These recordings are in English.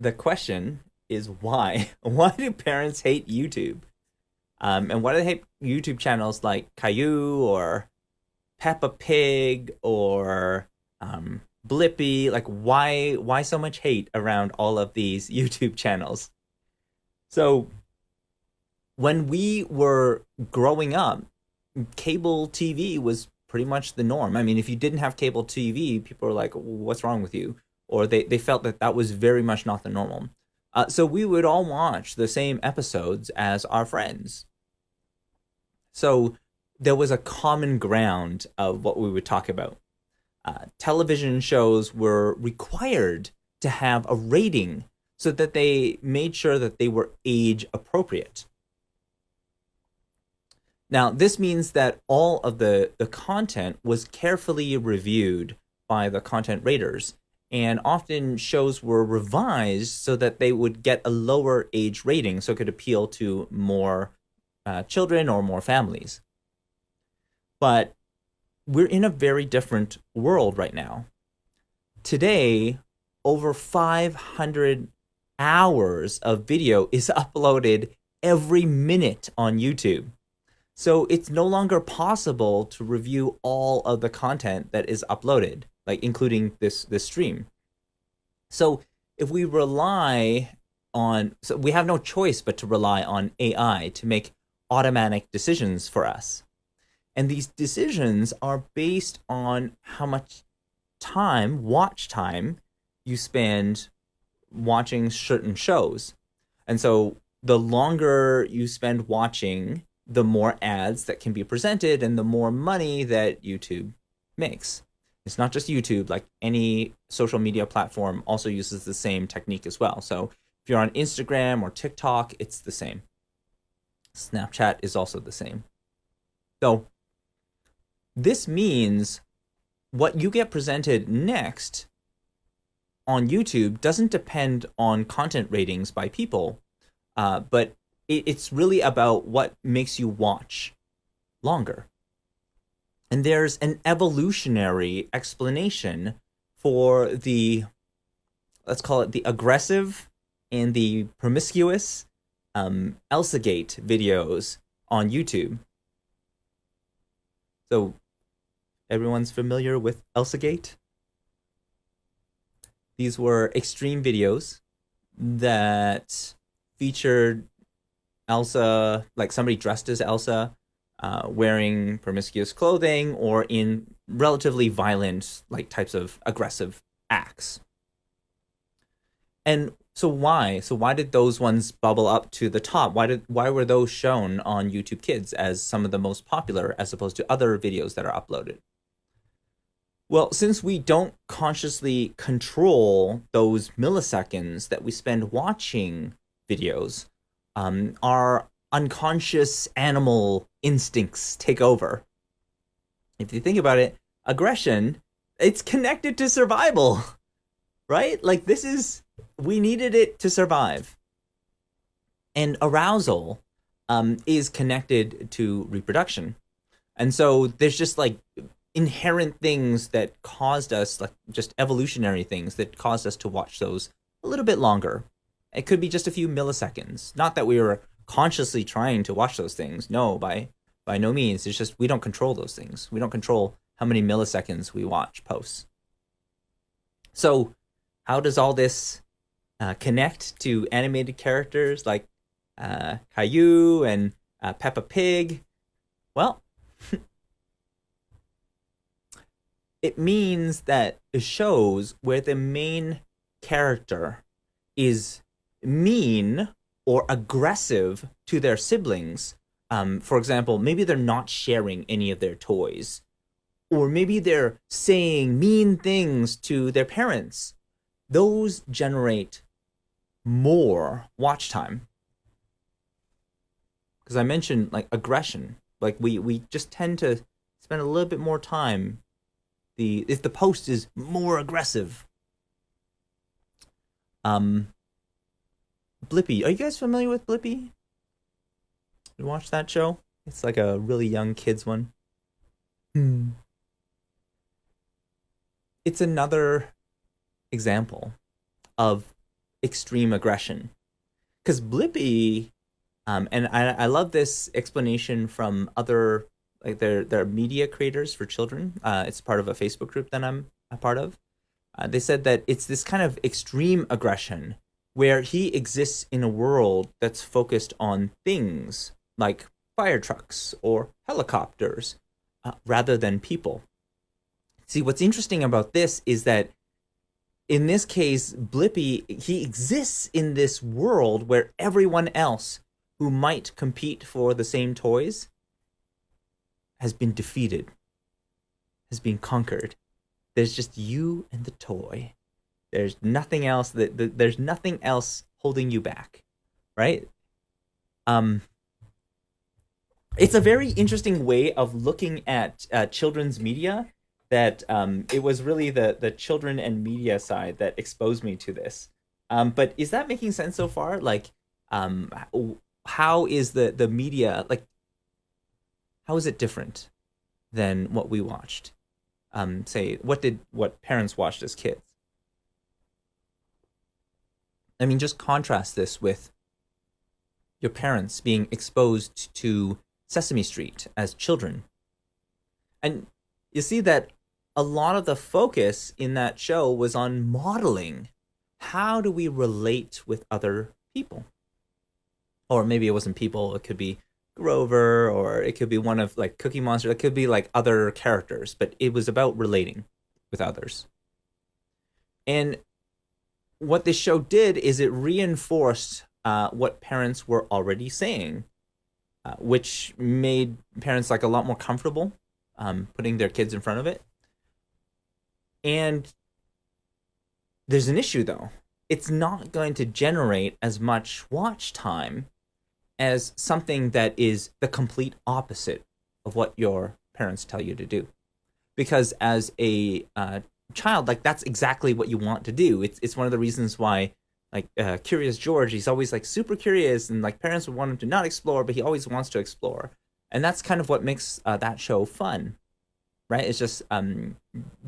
the question is why? Why do parents hate YouTube? Um, and why do they hate YouTube channels like Caillou or Peppa Pig or um, Blippi? Like, why why so much hate around all of these YouTube channels? So, when we were growing up, cable TV was pretty much the norm. I mean, if you didn't have cable TV, people were like, "What's wrong with you?" Or they they felt that that was very much not the normal. Uh, so we would all watch the same episodes as our friends. So there was a common ground of what we would talk about. Uh, television shows were required to have a rating so that they made sure that they were age appropriate. Now, this means that all of the, the content was carefully reviewed by the content raters, and often shows were revised so that they would get a lower age rating so it could appeal to more uh, children or more families. But we're in a very different world right now. Today, over 500 hours of video is uploaded every minute on YouTube. So it's no longer possible to review all of the content that is uploaded, like including this this stream. So if we rely on so we have no choice but to rely on AI to make automatic decisions for us. And these decisions are based on how much time, watch time, you spend watching certain shows. And so the longer you spend watching, the more ads that can be presented and the more money that YouTube makes. It's not just YouTube, like any social media platform also uses the same technique as well. So if you're on Instagram or TikTok, it's the same. Snapchat is also the same. So this means what you get presented next on YouTube doesn't depend on content ratings by people, uh, but it, it's really about what makes you watch longer. And there's an evolutionary explanation for the, let's call it the aggressive and the promiscuous um, ElsaGate videos on YouTube. So everyone's familiar with ElsaGate? These were extreme videos that featured Elsa, like somebody dressed as Elsa, uh, wearing promiscuous clothing or in relatively violent, like types of aggressive acts. And so why? So why did those ones bubble up to the top? Why did why were those shown on YouTube Kids as some of the most popular as opposed to other videos that are uploaded? Well, since we don't consciously control those milliseconds that we spend watching videos, um, our unconscious animal instincts take over. If you think about it, aggression, it's connected to survival, right? Like this is we needed it to survive. And arousal um, is connected to reproduction. And so there's just like inherent things that caused us, like just evolutionary things that caused us to watch those a little bit longer. It could be just a few milliseconds. Not that we were consciously trying to watch those things. No, by by no means. It's just we don't control those things. We don't control how many milliseconds we watch posts. So, how does all this uh, connect to animated characters like uh, Caillou and uh, Peppa Pig, well, it means that shows where the main character is mean or aggressive to their siblings. Um, for example, maybe they're not sharing any of their toys, or maybe they're saying mean things to their parents. Those generate more watch time because I mentioned like aggression. Like we we just tend to spend a little bit more time. The if the post is more aggressive. Um. Blippi, are you guys familiar with Blippi? You watch that show? It's like a really young kids one. Hmm. It's another example of extreme aggression. Because Blippi, um, and I, I love this explanation from other like their their media creators for children. Uh, it's part of a Facebook group that I'm a part of. Uh, they said that it's this kind of extreme aggression where he exists in a world that's focused on things like fire trucks or helicopters uh, rather than people. See, what's interesting about this is that in this case, Blippi, he exists in this world where everyone else who might compete for the same toys has been defeated, has been conquered. There's just you and the toy. There's nothing else that, there's nothing else holding you back, right? Um, it's a very interesting way of looking at uh, children's media that um, it was really the the children and media side that exposed me to this. Um, but is that making sense so far? Like, um, how is the the media like? How is it different than what we watched? Um, say, what did what parents watched as kids? I mean, just contrast this with your parents being exposed to Sesame Street as children. And you see that a lot of the focus in that show was on modeling. How do we relate with other people? Or maybe it wasn't people it could be grover or it could be one of like cookie monster it could be like other characters but it was about relating with others. And what this show did is it reinforced uh, what parents were already saying uh, which made parents like a lot more comfortable um, putting their kids in front of it and there's an issue though. It's not going to generate as much watch time as something that is the complete opposite of what your parents tell you to do. Because as a uh, child, like that's exactly what you want to do. It's it's one of the reasons why like uh, Curious George, he's always like super curious, and like parents would want him to not explore, but he always wants to explore, and that's kind of what makes uh, that show fun right? It's just um,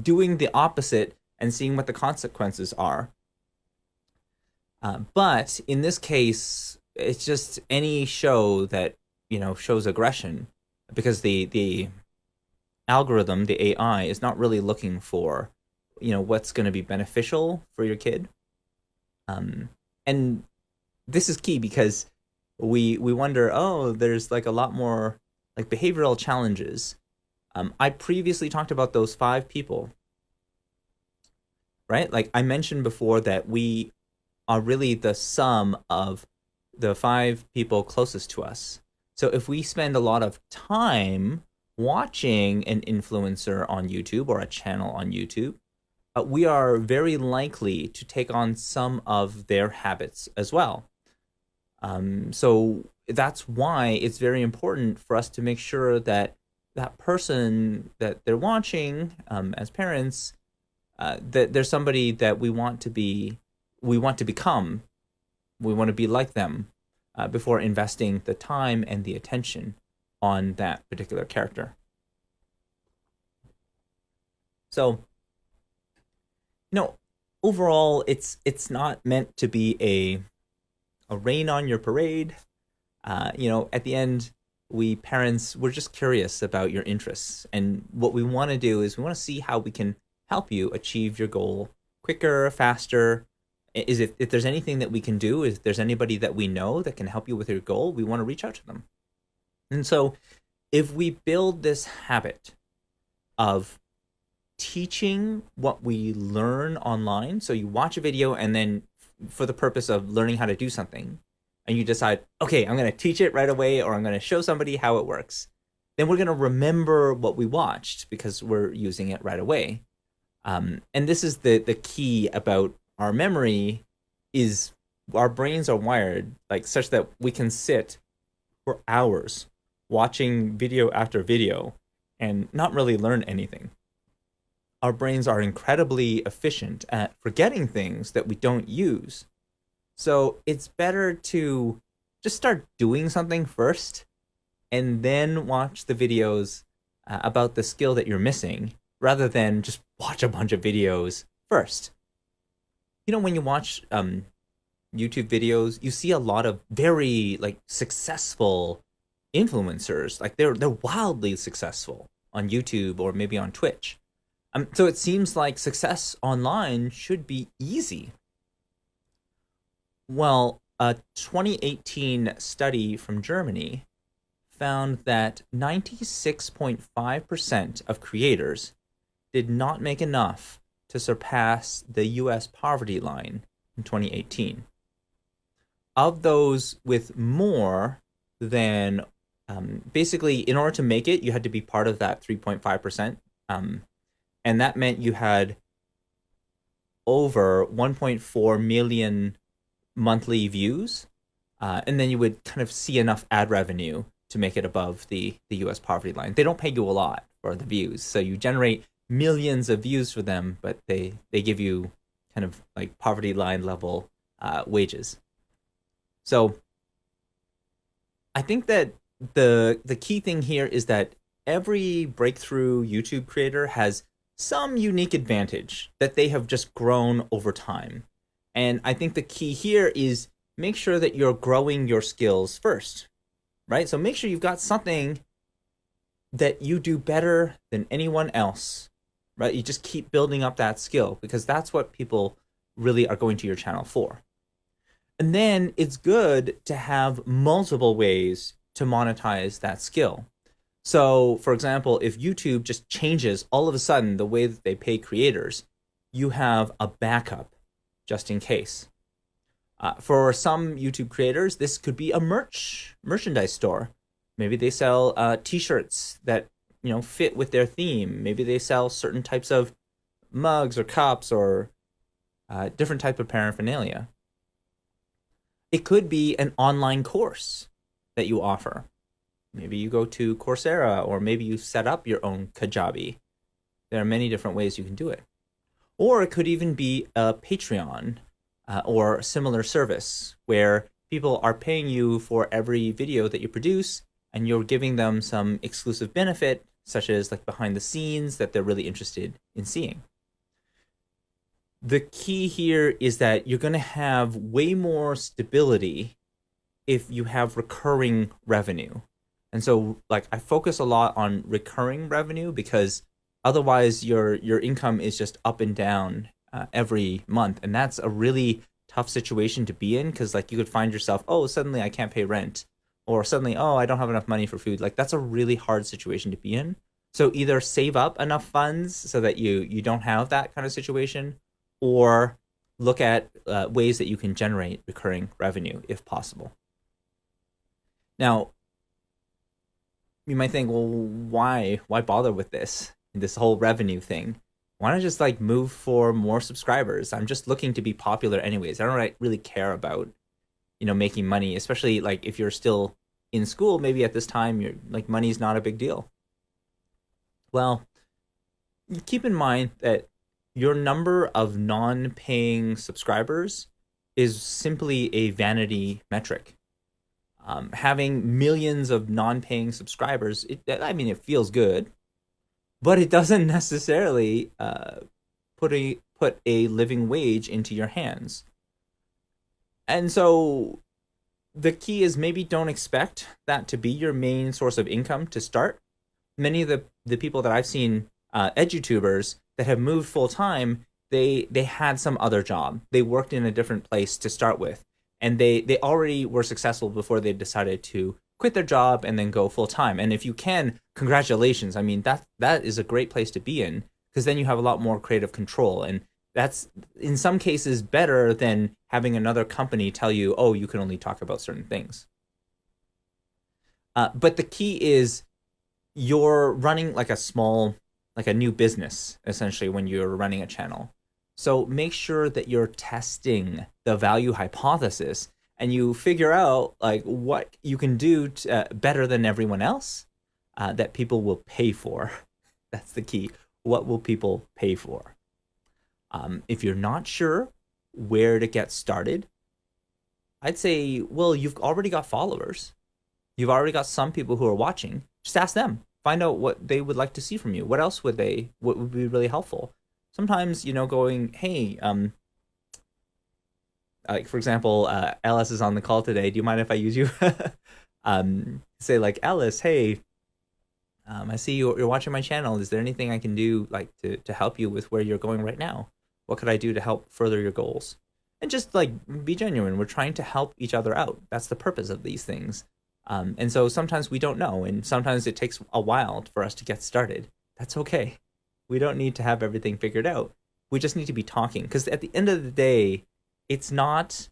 doing the opposite and seeing what the consequences are. Uh, but in this case, it's just any show that you know shows aggression, because the the algorithm, the AI, is not really looking for you know what's going to be beneficial for your kid. Um, and this is key because we we wonder, oh, there's like a lot more like behavioral challenges um, I previously talked about those five people, right? Like I mentioned before that we are really the sum of the five people closest to us. So if we spend a lot of time watching an influencer on YouTube or a channel on YouTube, uh, we are very likely to take on some of their habits as well. Um, so that's why it's very important for us to make sure that that person that they're watching um, as parents uh, that there's somebody that we want to be we want to become we want to be like them uh, before investing the time and the attention on that particular character so you know overall it's it's not meant to be a a rain on your parade. Uh, you know at the end we parents we're just curious about your interests. And what we want to do is we want to see how we can help you achieve your goal quicker faster. Is it if there's anything that we can do if there's anybody that we know that can help you with your goal we want to reach out to them. And so if we build this habit of teaching what we learn online so you watch a video and then for the purpose of learning how to do something and you decide, okay, I'm going to teach it right away or I'm going to show somebody how it works, then we're going to remember what we watched because we're using it right away. Um, and this is the, the key about our memory is our brains are wired like such that we can sit for hours watching video after video and not really learn anything. Our brains are incredibly efficient at forgetting things that we don't use. So it's better to just start doing something first and then watch the videos uh, about the skill that you're missing rather than just watch a bunch of videos first. You know, when you watch um, YouTube videos, you see a lot of very like successful influencers. Like they're they're wildly successful on YouTube or maybe on Twitch. Um, so it seems like success online should be easy. Well, a 2018 study from Germany found that 96.5% of creators did not make enough to surpass the US poverty line in 2018. Of those with more than um, basically, in order to make it, you had to be part of that 3.5%. Um, and that meant you had over 1.4 million monthly views. Uh, and then you would kind of see enough ad revenue to make it above the, the US poverty line. They don't pay you a lot for the views. So you generate millions of views for them, but they, they give you kind of like poverty line level uh, wages. So I think that the the key thing here is that every breakthrough YouTube creator has some unique advantage that they have just grown over time. And I think the key here is make sure that you're growing your skills first, right? So make sure you've got something that you do better than anyone else, right? You just keep building up that skill because that's what people really are going to your channel for. And then it's good to have multiple ways to monetize that skill. So, for example, if YouTube just changes all of a sudden the way that they pay creators, you have a backup just in case. Uh, for some YouTube creators, this could be a merch merchandise store. Maybe they sell uh, T-shirts that you know fit with their theme. Maybe they sell certain types of mugs or cups or uh, different type of paraphernalia. It could be an online course that you offer. Maybe you go to Coursera or maybe you set up your own Kajabi. There are many different ways you can do it. Or it could even be a Patreon uh, or similar service where people are paying you for every video that you produce and you're giving them some exclusive benefit such as like behind the scenes that they're really interested in seeing. The key here is that you're going to have way more stability if you have recurring revenue. And so like I focus a lot on recurring revenue because otherwise your your income is just up and down uh, every month and that's a really tough situation to be in because like you could find yourself oh suddenly I can't pay rent or suddenly oh I don't have enough money for food like that's a really hard situation to be in. So either save up enough funds so that you you don't have that kind of situation or look at uh, ways that you can generate recurring revenue if possible. Now, you might think, well, why why bother with this this whole revenue thing? Why not just like move for more subscribers? I'm just looking to be popular anyways. I don't really care about you know making money, especially like if you're still in school. Maybe at this time, you're like money's not a big deal. Well, keep in mind that your number of non-paying subscribers is simply a vanity metric um, having millions of non-paying subscribers, it, I mean, it feels good, but it doesn't necessarily uh, put a put a living wage into your hands. And so the key is maybe don't expect that to be your main source of income to start. Many of the, the people that I've seen, uh, edutubers that have moved full time, they they had some other job. They worked in a different place to start with and they they already were successful before they decided to quit their job and then go full time. And if you can, congratulations. I mean that that is a great place to be in because then you have a lot more creative control and that's in some cases better than having another company tell you, "Oh, you can only talk about certain things." Uh, but the key is you're running like a small like a new business essentially when you're running a channel so make sure that you're testing the value hypothesis and you figure out like what you can do to, uh, better than everyone else uh, that people will pay for. That's the key. What will people pay for? Um, if you're not sure where to get started, I'd say, well, you've already got followers. You've already got some people who are watching. Just ask them. Find out what they would like to see from you. What else would they? What would be really helpful? Sometimes you know going hey um like for example, uh, Alice is on the call today. Do you mind if I use you? um, say like Alice, hey, um, I see you, you're watching my channel. Is there anything I can do like to to help you with where you're going right now? What could I do to help further your goals? And just like be genuine. We're trying to help each other out. That's the purpose of these things. Um, and so sometimes we don't know, and sometimes it takes a while for us to get started. That's okay. We don't need to have everything figured out. We just need to be talking because at the end of the day, it's not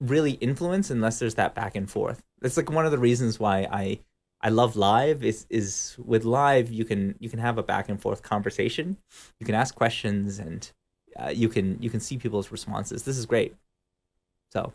really influence unless there's that back and forth. That's like one of the reasons why I I love live is is with live you can you can have a back and forth conversation. You can ask questions and uh, you can you can see people's responses. This is great. So